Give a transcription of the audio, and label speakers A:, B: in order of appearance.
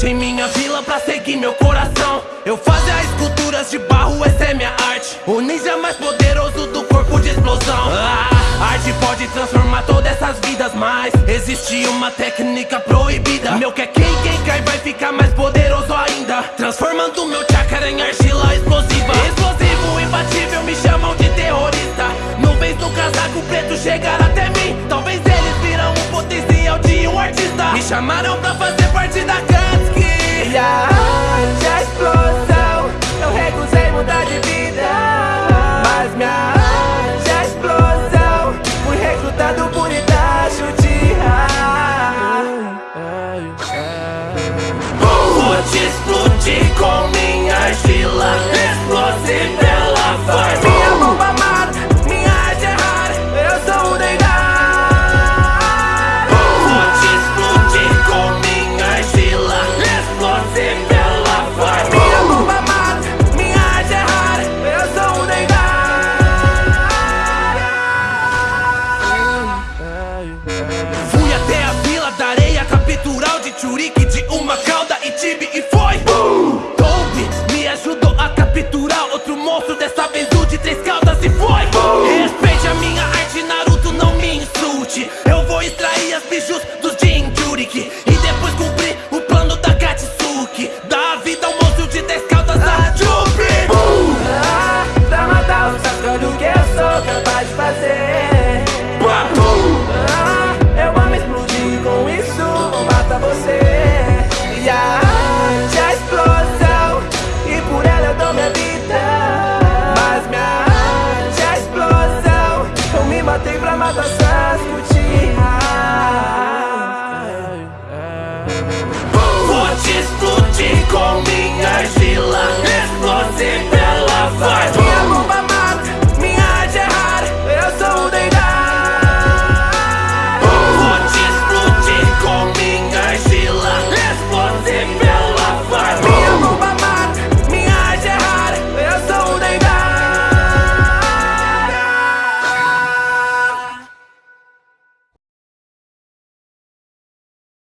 A: Deixei minha vila pra seguir meu coração. Eu fazia esculturas de barro, essa é minha arte. O ninja mais poderoso do corpo de explosão. Ah, Arte pode transformar todas essas vidas Mas existe uma técnica proibida. Meu que é quem, quem cai vai ficar mais poderoso ainda. Transformando meu chakra em argila explosiva. Explosivo, imbatível, me chamam de terrorista. Nuvens no casaco preto chegar até mim. Talvez eles viram o potencial de um artista. Me chamaram pra Captural de uma cauda e tibi e foi. Toby me ajudou a capturar Outro monstro, dessa vez o de três caudas e foi. Respeite a minha arte, Naruto, não me insulte. Eu vou extrair as bijus dos Jinchuriki E depois cumprir o plano da Katsuki. A vida ao monstro de dez caudas a Jubi
B: Ah, Pra matar o Sasuke, olha o que eu sou capaz de fazer E a arte é a explosão, e por ela eu dou minha vida. Mas minha arte é a explosão, eu me matei pra matar Uchiha
A: Vou te explodir com minha argila